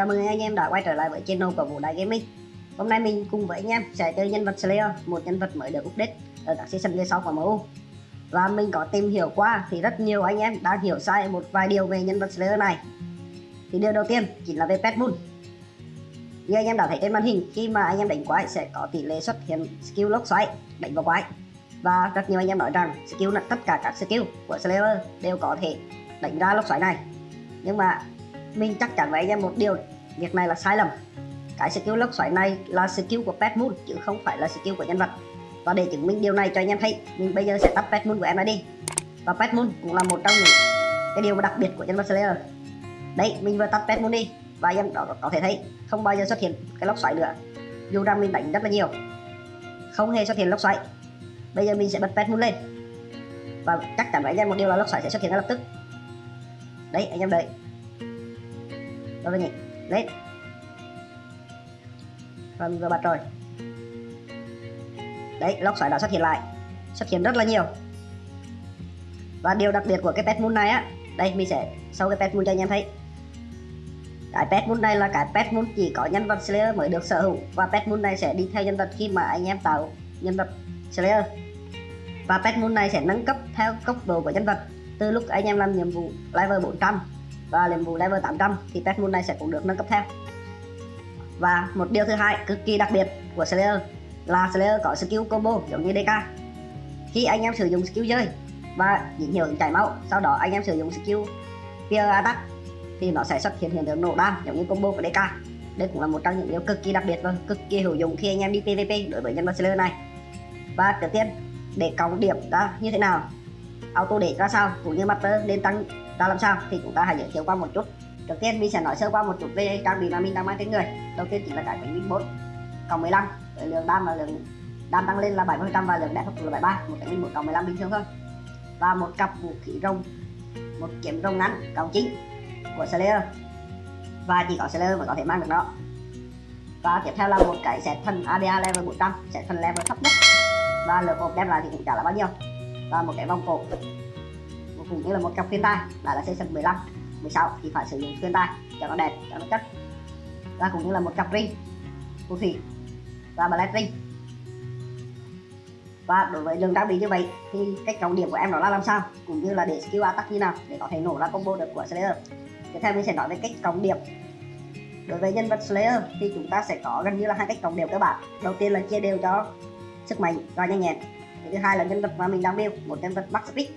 chào mừng anh em đã quay trở lại với channel của Vũ Đại Gaming. Hôm nay mình cùng với anh em sẽ chơi nhân vật Slayer, một nhân vật mới được update ở các season game sau của MU Và mình có tìm hiểu qua thì rất nhiều anh em đã hiểu sai một vài điều về nhân vật Slayer này. Thì điều đầu tiên chính là về Pet Moon Như anh em đã thấy trên màn hình, khi mà anh em đánh quái sẽ có tỷ lệ xuất hiện skill lốc xoáy đánh vào quái. Và rất nhiều anh em nói rằng skill tất cả các skill của Slayer đều có thể đánh ra lốc xoáy này. Nhưng mà mình chắc chắn với anh em một điều, việc này là sai lầm. Cái skill lốc xoáy này là skill của pet moon, chứ không phải là skill của nhân vật. Và để chứng minh điều này cho anh em thấy, mình bây giờ sẽ tắt pet moon của em ra đi. Và pet moon cũng là một trong những cái điều đặc biệt của nhân vật slayer. Đấy mình vừa tắt pet moon đi, và anh em đó có thể thấy, không bao giờ xuất hiện cái lốc xoáy nữa. Dù rằng mình đánh rất là nhiều, không hề xuất hiện lốc xoáy. Bây giờ mình sẽ bật pet moon lên. Và chắc chắn với anh em một điều là lốc xoáy sẽ xuất hiện ngay lập tức. Đấy anh em đợi đâu nhỉ lên và mình vừa bật rồi. Đấy lốc xoáy đã xuất hiện lại. Xuất hiện rất là nhiều. Và điều đặc biệt của cái pet moon này á, đây, mình sẽ sau cái pet moon cho anh em thấy. Cái pet moon này là cái pet moon chỉ có nhân vật slayer mới được sở hữu. Và pet moon này sẽ đi theo nhân vật khi mà anh em tạo nhân vật slayer. Và pet moon này sẽ nâng cấp theo cấp độ của nhân vật từ lúc anh em làm nhiệm vụ level 400 và nhiệm vụ level 800 thì pet moon này sẽ cũng được nâng cấp theo. Và một điều thứ hai cực kỳ đặc biệt của Slayer là Slayer có skill combo giống như DK khi anh em sử dụng skill rơi và dính hiệu chảy máu, sau đó anh em sử dụng skill Fear Attack thì nó sẽ xuất hiện hiện tượng nổ đam giống như combo của DK đây cũng là một trong những điều cực kỳ đặc biệt và cực kỳ hữu dụng khi anh em đi PvP đối với nhân vật Slayer này. Và trước tiên, để cộng điểm ra như thế nào? Auto để ra sao? Cũng như master nên tăng ta làm sao? Thì chúng ta hãy giới thiệu qua một chút. Đầu tiên, mình sẽ nói sơ qua một chút về trang bị mà mình đang mang trên người. Đầu tiên chính là cái bánh minh bốn cộng 15 với lượng đam và lượng đam tăng lên là 70 phần trăm và lượng đẹp là 73 một cái minh 4 cộng 15 bình thường thôi. Và một cặp vũ khí rồng, một kiếm rồng ngắn cộng chính của Slayer. Và chỉ có Slayer mới có thể mang được nó. Và tiếp theo là một cái set thần ADA level 400 set thần level thấp nhất. Và lượng hộp đem lại thì cũng chả là bao nhiêu. Và một cái vòng cổ cũng như là một cặp khuyên tai. Đã là season 15 16 thì phải sử dụng khuyên tai cho nó đẹp, cho nó chất. Và cũng như là một cặp ring, phù thủy và ballet ring. Và đối với lượng trang bị như vậy thì cách trọng điểm của em đó là làm sao? Cũng như là để skill attack như nào để có thể nổ ra combo được của Slayer. Tiếp theo mình sẽ nói về cách trọng điểm. Đối với nhân vật Slayer thì chúng ta sẽ có gần như là hai cách trọng điểm cơ bản. Đầu tiên là chia đều cho sức mạnh và nhanh nhẹn. Thứ hai là nhân vật mà mình đang build, một nhân vật max speed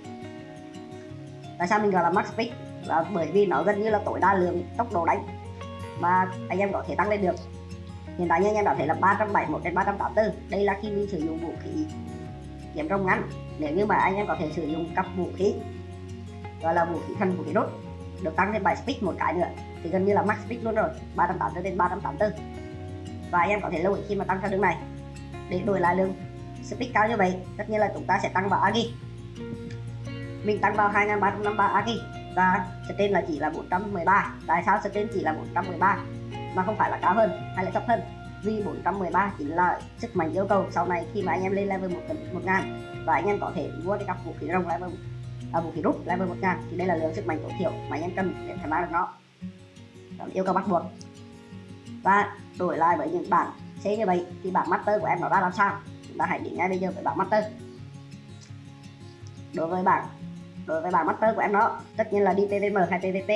tại sao mình gọi là max speed là bởi vì nó gần như là tối đa lượng tốc độ đánh mà anh em có thể tăng lên được. Hiện tại như anh em đã thấy là 371 đến 384 đây là khi mình sử dụng vũ khí kiếm rồng ngắn. Nếu như mà anh em có thể sử dụng cặp vũ khí, gọi là vũ khí thân vũ khí đốt, được tăng lên 7 speed một cái nữa, thì gần như là max speed luôn rồi 380 đến 384 và anh em có thể lưu ý khi mà tăng theo đường này, để đổi lại lượng speed cao như vậy, tất nhiên là chúng ta sẽ tăng vào agi mình tăng vào 2353 agi và trên là chỉ là 413 tại sao trên chỉ là 413 mà không phải là cao hơn hay là thấp hơn? Vì 413 chính là sức mạnh yêu cầu. Sau này khi mà anh em lên level 1, 1 ngàn và anh em có thể mua cái cặp vũ khí rồng level à, vũ khí rút level 1 ngàn thì đây là lượng sức mạnh tối thiểu mà anh em cần để tham gia được nó. Đó yêu cầu bắt buộc. Và đổi lại với những bảng C như vậy thì bảng master của em nó ra làm sao? Chúng ta hãy đến ngay bây giờ với bảng master. Đối với bảng đối với bảng master của em nó tất nhiên là đi PVM hay PVP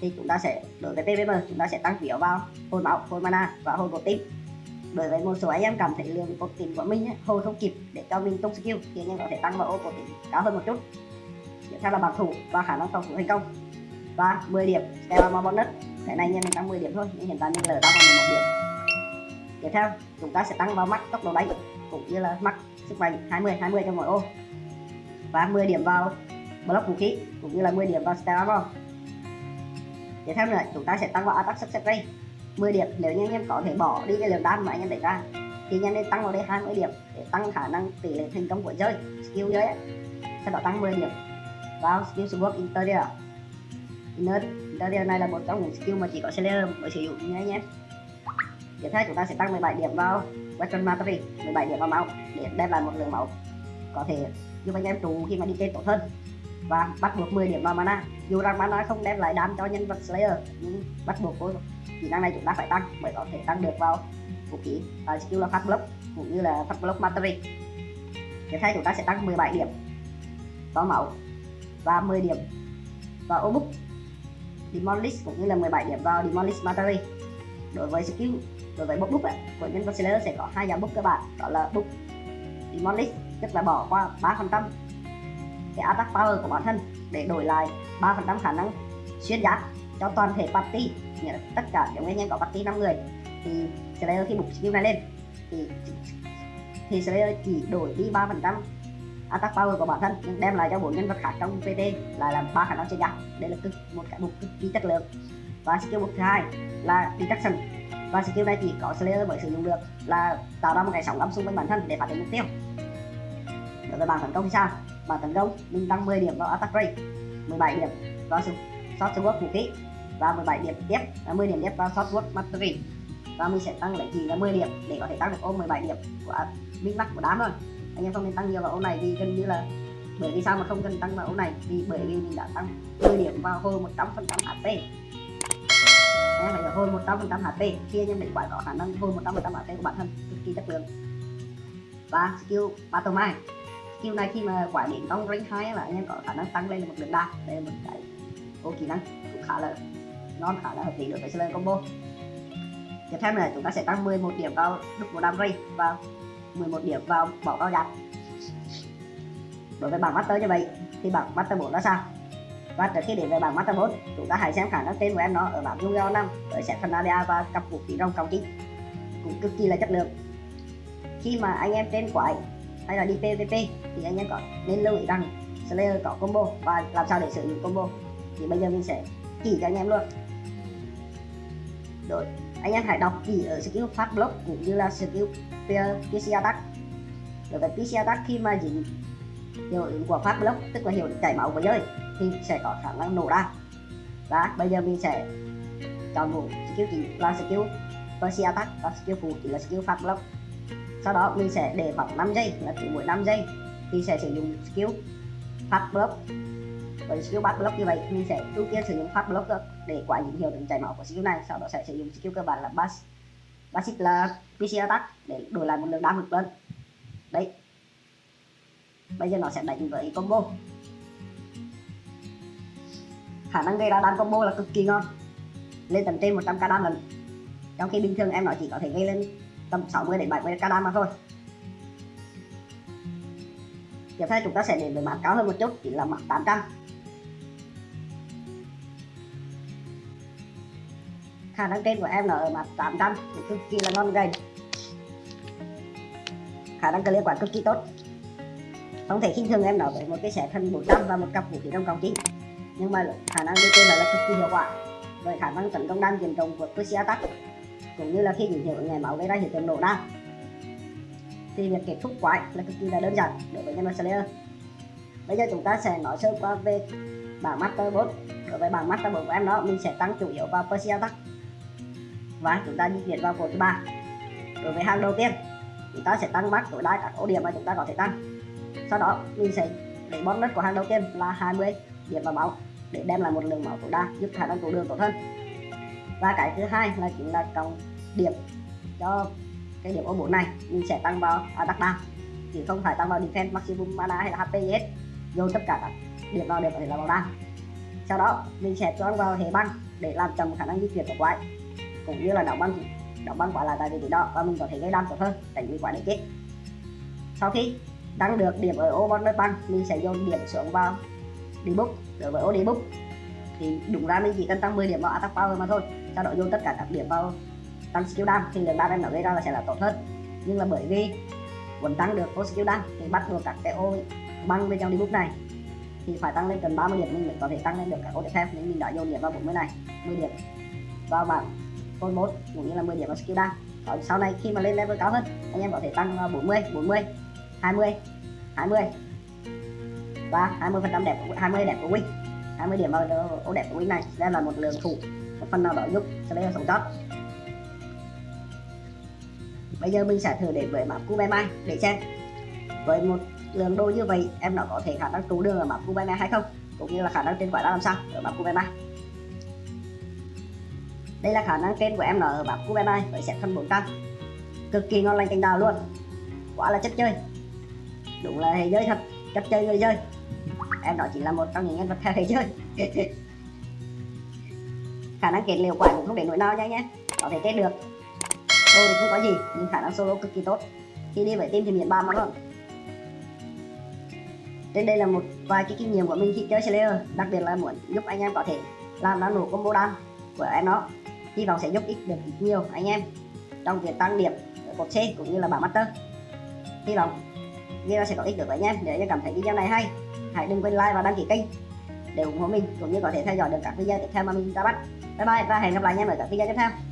thì chúng ta sẽ, đối với PVM chúng ta sẽ tăng phiếu vào hồi máu, hồi mana và hồi cột tim. Đối với một số anh em cảm thấy lượng cột tim của mình hồi không kịp để cho mình tung skill thì anh em có thể tăng vào ô cột tim cao hơn một chút. Tiếp theo là bảo thủ và khả năng phòng thủ thành công. Và 10 điểm Stellar bonus cái này nhân mình tăng 10 điểm thôi, nhưng hiện tại mình lỡ tăng vào 11 điểm. Tiếp theo, chúng ta sẽ tăng vào mắt tốc độ đánh cũng như là mắt sức mạnh 20 20 cho mỗi ô. Và 10 điểm vào block vũ khí, cũng như là 10 điểm vào Stellar tiếp theo nữa, chúng ta sẽ tăng vào attack success rate. 10 điểm, nếu như anh em có thể bỏ đi cái lượng đam mà anh em đẩy ra, thì anh em nên tăng vào đây 20 điểm để tăng khả năng tỷ lệ thành công của chơi, skill chơi ấy. sau đó tăng 10 điểm vào skill support interior. Inner interior này là một trong những skill mà chỉ có Slayer mới sử dụng nha anh em. Tiếp theo chúng ta sẽ tăng 17 điểm vào weapon mastery 17 điểm vào máu để đem lại một lượng máu có thể giúp anh em trụ khi mà đi chơi tốt hơn và bắt buộc 10 điểm vào mana dù rằng mana không đem lại đam cho nhân vật Slayer, nhưng bắt buộc cô kỹ năng này chúng ta phải tăng mới có thể tăng được vào vũ khí và skill là phát block cũng như là phát block mastery tiếp theo chúng ta sẽ tăng 17 điểm vào máu và 10 điểm vào ô demolish cũng như là 17 điểm vào demolish mastery đối với skill, đối với book book của nhân vật Slayer sẽ có hai dạng book cơ bản, đó là book demolish, tức là bỏ qua 3% cái attack power của bản thân để đổi lại 3% khả năng xuyên giáp cho toàn thể party, nghĩa là tất cả những anh em có party 5 người. Thì Slayer khi bục skill này lên, thì thì Slayer chỉ đổi đi 3% attack power của bản thân, nhưng đem lại cho bốn nhân vật khác trong PT lại là ba khả năng xuyên giáp. Đây là cực, một cái bục cực kỳ chất lượng. Và skill bục thứ hai là detection. Và skill này chỉ có Slayer mới sử dụng được, là tạo ra một cái sóng âm xung quanh bản thân để phát triển mục tiêu. Đối với bản tấn công thì sao? Bản tấn công, mình tăng 10 điểm vào attack rate 17 điểm vào short sword vũ khí và 17 điểm tiếp à, 10 điểm tiếp vào short sword mastery và mình sẽ tăng lại chỉ là 10 điểm để có thể tăng được ôm 17 điểm của à, minh max của đám thôi. Anh em không nên tăng nhiều vào ô này vì gần như là bởi vì sao mà không cần tăng vào ô này? Vì bởi vì mình đã tăng 10 điểm vào hồi 100 phần trăm HP em phải là hồi 100 phần trăm HP khi anh em đánh quái có khả năng hồi 100 phần trăm HP của bản thân cực kỳ chất lượng. Và skill battle mind skill này khi mà quả đến trong rank 2 là anh em có khả năng tăng lên một lượng đa đây là một cái ô kỹ năng, cũng khá là ngon, khá là hợp lý đối với Slayer combo. Tiếp theo là chúng ta sẽ tăng 11 điểm vào đúc một đam ray và 11 điểm vào bỏ cao giặt đối với bảng master như vậy, thì bảng master 4 là sao? Và trước khi đến với bảng master 4 chúng ta hãy xem khả năng tên của em nó ở bảng dung năm, với set phần và cặp vũ khí rồng trọng chính cũng cực kỳ là chất lượng. Khi mà anh em tên quái hay là đi PVP thì anh em có nên lưu ý rằng Slayer có combo và làm sao để sử dụng combo. Thì bây giờ mình sẽ chỉ cho anh em luôn. Rồi, anh em hãy đọc kỹ ở skill phát block cũng như là skill PC attack. Đối với PC attack khi mà dính hiệu ứng của phát block, tức là hiệu ứng chảy máu của giới thì sẽ có khả năng nổ ra. Và bây giờ mình sẽ chọn một skill chính là skill PC attack và skill phụ chỉ là skill phát block sau đó mình sẽ để khoảng 5 giây, là cứ mỗi 5 giây. Thì sẽ sử dụng skill phát block. Với skill bắt block như vậy, mình sẽ ưu tiên sử dụng phát block để quả những hiệu ứng chảy máu của skill này. Sau đó sẽ sử dụng skill cơ bản là bass basic là PC attack, để đổi lại một lượng đam lực lên đấy. Bây giờ nó sẽ đánh với combo. Khả năng gây ra đam combo là cực kỳ ngon. Lên tầm trên 100 k đam lần. Trong khi bình thường em nó chỉ có thể gây lên tầm 60 đến 70 cada mà thôi. Tiếp theo chúng ta sẽ đến với map cao hơn một chút chỉ là map 800 khả năng trên của em là ở mặt 800 thì cực kỳ là ngon gầy. Khả năng clear quả cực kỳ tốt. Không thể khinh thường em nói với một cái xẻ thân 400 và một cặp vũ khí trong công chính nhưng mà khả năng đi trên là cực kỳ hiệu quả. Với khả năng tấn công đam diện rộng của Pussy Attack cũng như là khi những hiệu ngày máu gây ra hiện tượng nổ đa. Thì việc kết thúc quái là cực kỳ là đơn giản đối với nhân vật Slayer. Bây giờ chúng ta sẽ nói sơ qua về bảng Master 4 đối với bảng Master Bot của em đó, mình sẽ tăng chủ yếu vào persia Attack. Và chúng ta di chuyển vào cột thứ ba. Đối với hàng đầu tiên, chúng ta sẽ tăng max tối đa các ưu điểm mà chúng ta có thể tăng. Sau đó, mình sẽ để bonus của hàng đầu tiên là 20 điểm vào máu để đem lại một lượng máu tối đa giúp khả năng tụ đường tốt hơn và cái thứ hai là chính là cộng điểm cho cái điểm ô 4 này. Mình sẽ tăng vào à, attack down chứ không phải tăng vào defense maximum mana hay là hp gì hết. Tất cả các điểm vào đều có thể là vào đam sau đó, mình sẽ cho vào hệ băng để làm chậm khả năng di chuyển của quái. Cũng như là đóng băng đóng băng quả lại tại vị trí đó, và mình có thể gây đam tốt hơn, tránh bị quả để chết. Sau khi tăng được điểm ở ô bonus băng, mình sẽ dồn điểm xuống vào debuff đối với ô debuff thì đúng ra mình chỉ cần tăng 10 điểm vào attack power mà thôi sau đó dồn tất cả các điểm vào tăng skill down thì lượng đam em nó gây ra là sẽ là tốt hơn. Nhưng là bởi vì muốn tăng được full skill down thì bắt buộc các cái ô băng bên trong debuff này thì phải tăng lên cần 30 điểm mình mới có thể tăng lên được các ô tiếp theo. Nên mình đã dồn điểm vào 40 này 10 điểm vào bảng code 1 cũng như là 10 điểm vào skill down Còn sau này khi mà lên level cao hơn, anh em có thể tăng 40 40 20 20 và 20 phần trăm đẹp 20 đẹp của win. 20 điểm vào ô đẹp của win này, đây là một lượng thủ phần nào đó giúp Slayer sống sót. Bây giờ mình sẽ thử đến với map Kubemai để xem. Với một lượng đô như vậy, em nó có thể khả năng trụ đường ở map Kubemai hay không? Cũng như là khả năng trên quả ra làm sao ở map cube mai? Đây là khả năng trên của em ở map cube mai với set thân 400 cực kỳ ngon lành cành đào luôn. Quá là chất chơi. Đúng là hệ giới thật. Chất chơi người chơi. Em đó chỉ là một trong những nhân vật theo hệ chơi. khả năng kết liều quả cũng không để nỗi nào nha nhé. Có thể kết được. Đồ thì không có gì, nhưng khả năng solo cực kỳ tốt. Khi đi với team thì miễn ba mà luôn. Trên đây là một vài cái kinh nghiệm của mình khi chơi Slayer, đặc biệt là muốn giúp anh em có thể làm ra nổ combo đam của em nó. Hy vọng sẽ giúp ích được ít nhiều anh em trong việc tăng điểm ở cột C cũng như là bảng master. Hy vọng video sẽ có ích được với anh em nếu như cảm thấy video này hay. Hãy đừng quên like và đăng ký kênh để ủng hộ mình cũng như có thể theo dõi được các video tiếp theo mà mình ra bắt bye bye và hẹn gặp lại anh mọi ở video tiếp theo